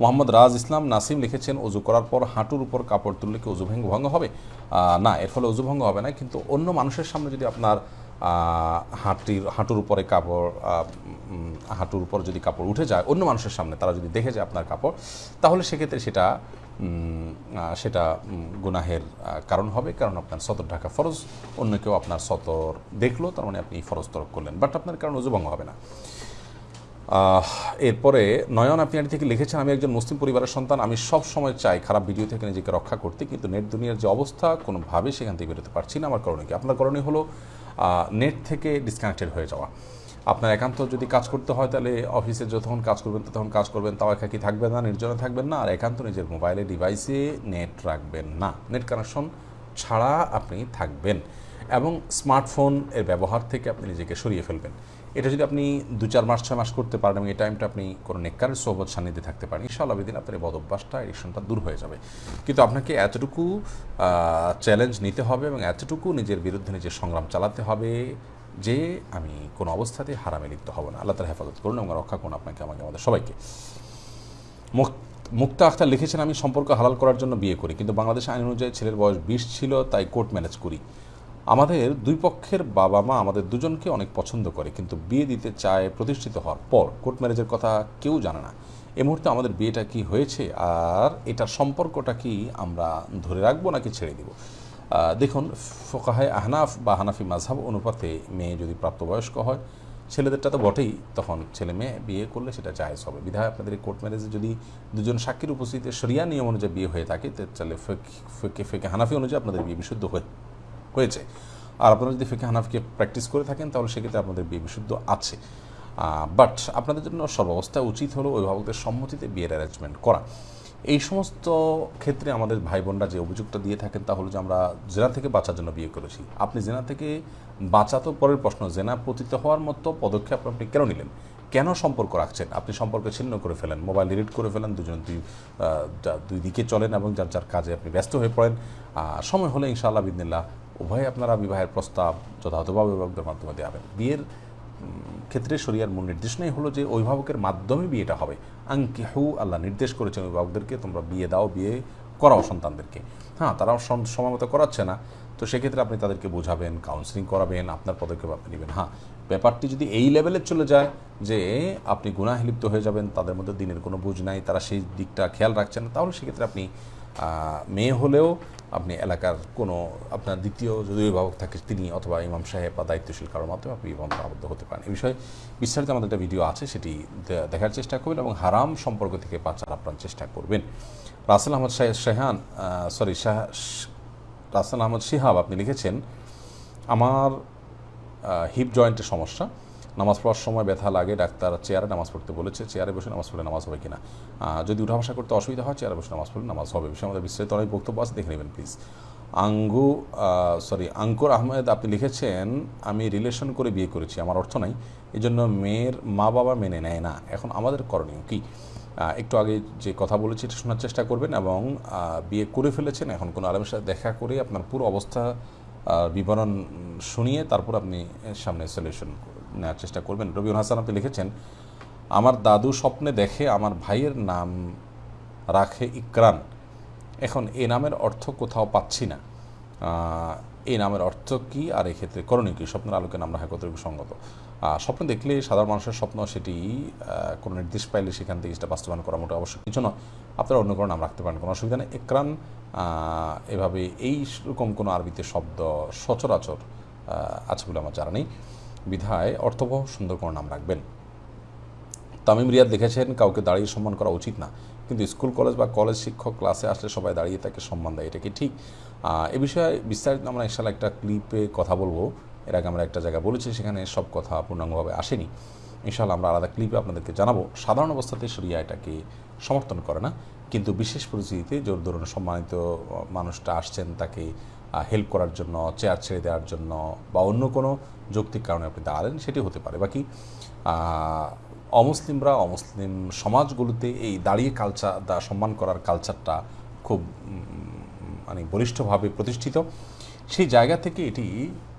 মোহাম্মদ রাজ ইসলাম নাসিম লিখেছেন অজু করার পর হাঁটুর উপর কাপড় তুললে কি অজু ভঙ্গ ভঙ্গ হবে? না, এর ফলে অজু ভঙ্গ হবে না, কিন্তু অন্য মানুষের সামনে যদি আপনার হাঁটির, হাঁটুর উপরে কাপড় হাঁটুর উপর যদি কাপড় উঠে যায়, অন্য মানুষের সামনে তারা যদি দেখে যায় আপনার কাপড়, তাহলে সেক্ষেত্রে সেটা সেটা গুনাহের কারণ হবে, কারণ আপনার সতর ঢাকা ফরজ, অন্য কেউ আপনার সতর দেখল, তার মানে আপনি ফরজ তরক করলেন, বাট আপনার কারণ অজু ভঙ্গ হবে না। এরপরে নয়ন আপনি থেকে লিখেছেন, আমি একজন মুসলিম পরিবারের সন্তান, আমি সব সময় চাই খারাপ ভিডিও থেকে নিজেকে রক্ষা করতে, কিন্তু নেট দুনিয়ার যে অবস্থা, কোনোভাবে সেখান থেকে বেরোতে পারছি না। আমার করণীয় কি? আপনার করণীয় হলো নেট থেকে ডিসকানেক্টেড হয়ে যাওয়া। আপনার একান্ত যদি কাজ করতে হয়, তাহলে অফিসে যতক্ষণ কাজ করবেন, ততক্ষণ কাজ করবেন, তাও একাকি থাকবেন না, নির্জনে থাকবেন না, আর একান্ত নিজের মোবাইলে ডিভাইসে নেট রাখবেন না। নেট কানেকশন ছাড়া আপনি থাকবেন এবং স্মার্টফোন এর ব্যবহার থেকে আপনি নিজেকে সরিয়ে ফেলবেন। এটা যদি আপনি দু চার মাস, ছয় মাস করতে পারেন এবং এই টাইমটা আপনি কোনো নেককারের সোহবত সান্নিধ্যে থাকতে পারেন, ইনশাআল্লাহ দিন আপনার এই বদ অভ্যাসটা, এডিকশনটা দূর হয়ে যাবে। কিন্তু আপনাকে এতটুকু চ্যালেঞ্জ নিতে হবে এবং এতটুকু নিজের বিরুদ্ধে নিজের সংগ্রাম চালাতে হবে যে আমি কোনো অবস্থাতে হারামে লিপ্ত হব না। আল্লাহ তালা হেফাজত করুন এবং রক্ষা করুন আপনাকে, আমাকে, আমাদের সবাইকে। মুক- মুক্তা আখতার লিখেছেন, আমি সম্পর্ক হালাল করার জন্য বিয়ে করি, কিন্তু বাংলাদেশ আইন অনুযায়ী ছেলের বয়স বিশ ছিল, তাই কোর্ট ম্যানেজ করি। আমাদের দুই পক্ষের বাবা মা আমাদের দুজনকে অনেক পছন্দ করে, কিন্তু বিয়ে দিতে চায় প্রতিষ্ঠিত হওয়ার পর কোর্ট ম্যারেজের কথা কেউ জানে না। এ মুহূর্তে আমাদের বিয়েটা কি হয়েছে আর এটার সম্পর্কটা কি আমরা ধরে রাখব নাকি ছেড়ে দিব? দেখুন ফোকাহায় আহনাফ বা হানাফি মাঝহাব অনুপাতে মেয়ে যদি প্রাপ্তবয়স্ক হয়, ছেলেদেরটা তো বটেই, তখন ছেলে মেয়ে বিয়ে করলে সেটা জায়েজ হবে। বিধায় আপনাদের কোর্ট ম্যারেজে যদি দুজন সাক্ষীর উপস্থিতিতে সরিয়া নিয়ম অনুযায়ী বিয়ে হয়ে থাকে তাহলে ফেকে ফেকে, হানাফি অনুযায়ী আপনাদের বিয়ে বিশুদ্ধ হয়ে হয়েছে। আর আপনারা যদি ফেকে হানাফকে প্র্যাকটিস করে থাকেন, তাহলে সেক্ষেত্রে আপনাদের বিয়ে বিশুদ্ধ আছে। বাট আপনাদের জন্য সর্বাবস্থায় উচিত হলো অভিভাবকদের সম্মতিতে বিয়ের অ্যারেঞ্জমেন্ট করা। এই সমস্ত ক্ষেত্রে আমাদের ভাই বোনরা যে অভিযোগটা দিয়ে থাকেন, তা হলো যে আমরা জেনা থেকে বাঁচার জন্য বিয়ে করেছি। আপনি জেনা থেকে বাঁচা তো পরের প্রশ্ন, জেনা পতিত হওয়ার মতো পদক্ষেপ আপনি কেন নিলেন? কেন সম্পর্ক রাখছেন? আপনি সম্পর্ক ছিন্ন করে ফেলেন মোবাইল ডিলিট করে ফেলেন, দুজন দুই দুই দিকে চলেন এবং যার যার কাজে আপনি ব্যস্ত হয়ে পড়েন। সময় হলে ইনশাআল্লাহ বিদিনিল্লাহ উভয় আপনারা বিবাহের প্রস্তাব যথাযথভাবে অভিভাবকদের মাধ্যমে দেওয়াবেন বিয়ের ক্ষেত্রে শরিয়ার মূল নির্দেশনাই হলো যে অভিভাবকের মাধ্যমে বিয়েটা হবে। আঙ্কিহু আল্লাহ নির্দেশ করেছেন অভিভাবকদেরকে, তোমরা বিয়ে দাও, বিয়ে করাও সন্তানদেরকে। হ্যাঁ তারাও সম- সময় মতো করাচ্ছে না। তো সেক্ষেত্রে আপনি তাদেরকে বোঝাবেন কাউন্সিলিং করাবেন, আপনার পদক্ষেপ আপনি নেবেন। হ্যাঁ ব্যাপারটি যদি এই লেভেলে চলে যায় যে আপনি গুনাহে লিপ্ত হয়ে যাবেন, তাদের মধ্যে দিনের কোনো বুঝ নাই, তারা সেই দিকটা খেয়াল রাখছেন না, তাহলে সেক্ষেত্রে আপনি মেয়ে হলেও আপনি এলাকার কোনো আপনার দ্বিতীয় যদি অভিভাবক থাকে তিনি অথবা ইমাম সাহেব বা দায়িত্বশীল কারোর মাধ্যমে আপনি বন্ধ আবদ্ধ হতে পারেন। এই বিষয়ে বিস্তারিত আমাদের একটা ভিডিও আছে, সেটি দেখার চেষ্টা করবেন এবং হারাম সম্পর্ক থেকে বাঁচার আপনার চেষ্টা করবেন। রাসেল আহমদ শাহ- শেহান সরি শাহ, রাসেল আহমদ শিহাব আপনি লিখেছেন, আমার হিপ জয়েন্টের সমস্যা। নামাজ পড়ার সময় ব্যথা লাগে, ডাক্তার চেয়ারে নামাজ পড়তে বলেছে, চেয়ারে বসে নামাজ পড়লে নামাজ হবে কিনা? যদি উঠা বসা করতে অসুবিধা হয়, চেয়ারে বসে নামাজ পড়লে নামাজ হবে। বিষয়ে আমাদের বিস্তারিত অনেক বক্তব্য আছে, দেখে নেবেন প্লিজ আঙ্গু সরি আঙ্কুর আহমেদ, আপনি লিখেছেন, আমি রিলেশন করে বিয়ে করেছি, আমার অর্থ নাই এই জন্য মেয়ের মা বাবা মেনে নেয় না। এখন আমাদের করণীয় কি? একটু আগে যে কথা বলেছি, এটা শোনার চেষ্টা করবেন এবং বিয়ে করে ফেলেছেন। এখন কোনো আলমের সাথে দেখা করে আপনার পুরো অবস্থা বিবরণ শুনিয়ে তারপর আপনি সামনে সলিউশন নেওয়ার চেষ্টা করবেন। রবিউল হাসান, আপনি লিখেছেন, আমার দাদু স্বপ্নে দেখে আমার ভাইয়ের নাম রাখে ইকরান। এখন এ নামের অর্থ কোথাও পাচ্ছি না। এই নামের অর্থ কি আর এক্ষেত্রে করণীয় কী? স্বপ্নের আলোকে নাম রাখা কতটুকু সঙ্গত? স্বপ্ন দেখলে সাধারণ মানুষের স্বপ্ন সেটি কোনো নির্দেশ পাইলে সেখান থেকে সেটা বাস্তবায়ন করা মোটে অবশ্যই কিছু নয় আপনারা অন্য কোনো নাম রাখতে পারেন, কোনো অসুবিধা নেই। একরান এভাবে এই রকম কোনো আরবিতে শব্দ সচরাচর আছে বলে আমার জানা নেই। বিধায় অর্থবহ সুন্দর কোনো নাম রাখবেন। তামিম রিয়াদ লিখেছেন, কাউকে দাঁড়িয়ে সম্মান করা উচিত না। কিন্তু স্কুল, কলেজ বা কলেজ শিক্ষক ক্লাসে আসলে সবাই দাঁড়িয়ে তাকে সম্মান দেয়, এটা কি ঠিক? এ বিষয়ে বিস্তারিত আমরা ইনশাল্লাহ একটা ক্লিপে কথা বলব। এর আগে আমরা একটা জায়গায় বলেছি, সেখানে সব কথা পূর্ণাঙ্গভাবে আসেনি। ইনশাল্লাহ আমরা আলাদা ক্লিপে আপনাদেরকে জানাব, সাধারণ অবস্থাতে সরিয়া এটাকে সমর্থন করে না, কিন্তু বিশেষ পরিস্থিতিতে জোর ধরুন সম্মানিত মানুষটা আসছেন তাকে হেল্প করার জন্য চেয়ার ছেড়ে দেওয়ার জন্য, বা অন্য কোনো যৌক্তিক কারণে আপনি দাঁড়ালেন, সেটি হতে পারে। বাকি অমুসলিমরা অমুসলিম সমাজগুলোতে এই দাঁড়িয়ে কালচার দা, সম্মান করার কালচারটা খুব মানে বলিষ্ঠভাবে প্রতিষ্ঠিত। সেই জায়গা থেকে এটি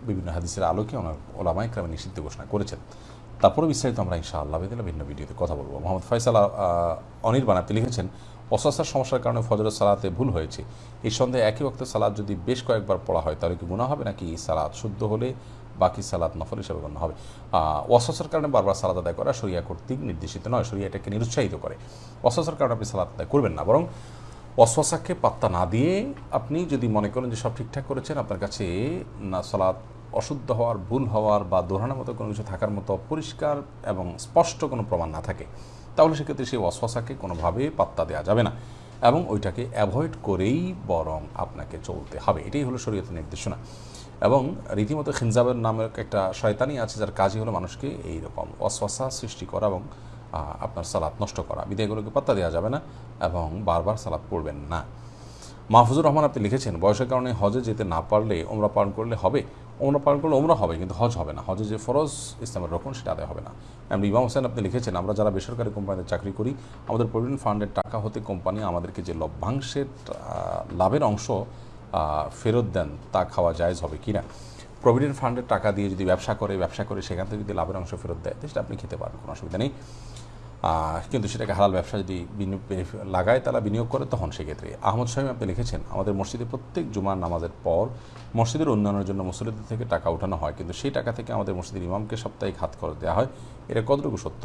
বিভিন্ন হাদিসের আলোকে ওনার ওলামায় ক্রমে নিষিদ্ধ ঘোষণা করেছেন। তারপরে বিস্তারিত আমরা ইনশাআল্লাহ বেদিনা ভিন্ন ভিডিওতে কথা বলব। মোহাম্মদ ফয়সাল আহ, অনির্বাণ আপনি লিখেছেন অস্বাস্থ্যের সমস্যার কারণে ফজরের সালাতে ভুল হয়েছে। এই সন্দেহে একই ওক্ত সালাদ যদি বেশ কয়েকবার পড়া হয় তাহলে কি গুণা হবে নাকি এই সালাদ শুদ্ধ হলে বাকি সালাদ নফল হিসেবে গণ্য হবে? অস্বাস্থ্যের কারণে বারবার সালাদ আদায় করা শরিয়া কর্তৃক নির্দেশিত নয় শরিয়া এটাকে নিরুৎসাহিত করে। অস্বাস্থ্যের কারণে আপনি সালাদ আদায় করবেন না বরং অশ্বাসাকে পাত্তা না দিয়ে আপনি যদি মনে করেন যে সব ঠিকঠাক করেছেন আপনার কাছে না সালাদ অশুদ্ধ হওয়ার, ভুল হওয়ার বা দোহরানোর মতো কোনো কিছু থাকার মতো পরিষ্কার এবং স্পষ্ট কোনো প্রমাণ না থাকে, তাহলে সেক্ষেত্রে সেই অশ্বাসাকে কোনোভাবে পাত্তা দেওয়া যাবে না এবং ওইটাকে অ্যাভয়েড করেই বরং আপনাকে চলতে হবে। এটাই হলো শরীয়তের নির্দেশনা। এবং রীতিমতো খিনজাবের নামের একটা শয়তানি আছে, যার কাজই হলো মানুষকে এই রকম অশ্বাসা সৃষ্টি করা এবং আপনার সালাত নষ্ট করা। বিদায়গুলোকে পাত্তা দেওয়া যাবে না এবং বারবার সালাত পড়বেন না। মাহফুজুর রহমান আপনি লিখেছেন, বয়সের কারণে হজে যেতে না পারলে ওমরা পালন করলে হবে? ওমরা পালন করলে ওমরা হবে, কিন্তু হজ হবে না। হজে যে ফরজ ইসলামের রকম সেটা আদায় হবে না। এমনি ইমাম হোসেন আপনি লিখেছেন, আমরা যারা বেসরকারি কোম্পানিতে চাকরি করি, আমাদের প্রভিডেন্ট ফান্ডের টাকা হতে কোম্পানি আমাদেরকে যে লভ্যাংশের লাভের অংশ ফেরত দেন, তা খাওয়া জায়জ হবে কি না প্রভিডেন্ট ফান্ডের টাকা দিয়ে যদি ব্যবসা করে ব্যবসা করে সেখান থেকে যদি লাভের অংশ ফেরত দেয় সেটা আপনি খেতে পারবেন, কোনো অসুবিধা নেই। কিন্তু সেটাকে হালাল ব্যবসা যদি লাগায় তারা বিনিয়োগ করে তখন সেক্ষেত্রে। আহমদ সাহেব আপনি লিখেছেন, আমাদের মসজিদে প্রত্যেক জুমার নামাজের পর মসজিদের উন্নয়নের জন্য মুসলিদের থেকে টাকা উঠানো হয়, কিন্তু সেই টাকা থেকে আমাদের মসজিদের ইমামকে সাপ্তাহিক হাত খরচ দেওয়া হয়। এটা কতটুকু সত্য?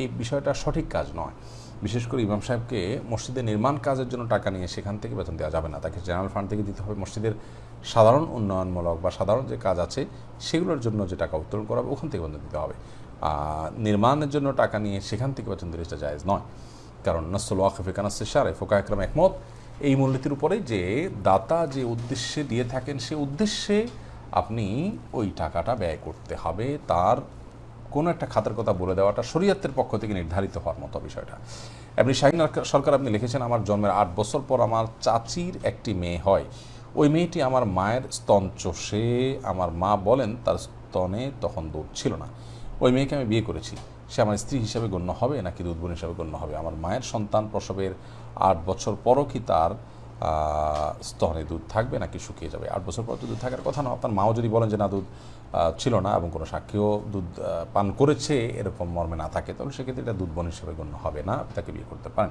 এই বিষয়টা সঠিক কাজ নয়। বিশেষ করে ইমাম সাহেবকে মসজিদের নির্মাণ কাজের জন্য টাকা নিয়ে সেখান থেকে বেতন দেওয়া যাবে না। তাকে জেনারেল ফান্ড থেকে দিতে হবে। মসজিদের সাধারণ উন্নয়নমূলক বা সাধারণ যে কাজ আছে, সেগুলোর জন্য যে টাকা উত্তোলন করা হবে, ওখান থেকে বেতন দিতে হবে। নির্মাণের জন্য টাকা নিয়ে সেখান থেকে বেতন দিলে সেটা জায়েজ নয়। কারণ নসল ওয়াকফে কানাসে সারে ফোকা একরাম একমত, এই মূলনীতির উপরে যে দাতা যে উদ্দেশ্যে দিয়ে থাকেন, সে উদ্দেশ্যে আপনি ওই টাকাটা ব্যয় করতে হবে। তার কোনো একটা খাতার কথা বলে দেওয়াটা শরীয়তের পক্ষ থেকে নির্ধারিত হওয়ার মতো বিষয়টা। এমনি শাহিন সরকার আপনি লিখেছেন, আমার জন্মের আট বছর পর আমার চাচির একটি মেয়ে হয়। ওই মেয়েটি আমার মায়ের স্তন চষে, আমার মা বলেন তার স্তনে তখন দুধ ছিল না। ওই মেয়েকে আমি বিয়ে করেছি। সে আমার স্ত্রী হিসাবে গণ্য হবে নাকি দুধবোন হিসাবে গণ্য হবে? আমার মায়ের সন্তান প্রসবের আট বছর পরও কি তার স্তনে দুধ থাকবে নাকি শুকিয়ে যাবে? আট বছর পর তো দুধ থাকার কথা না। আপনার মাও যদি বলেন যে না, দুধ ছিল না এবং কোনো সাক্ষীও দুধ পান করেছে, এরকম মর্মে না থাকে, তাহলে সেক্ষেত্রে এটা দুধ বোন হিসেবে গণ্য হবে না। তাকে বিয়ে করতে পারেন।